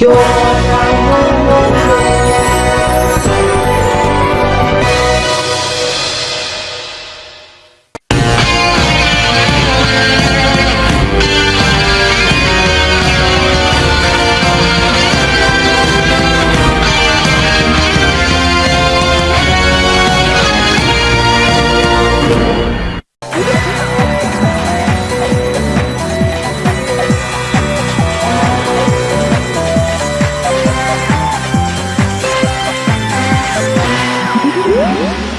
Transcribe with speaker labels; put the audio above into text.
Speaker 1: You're Woo!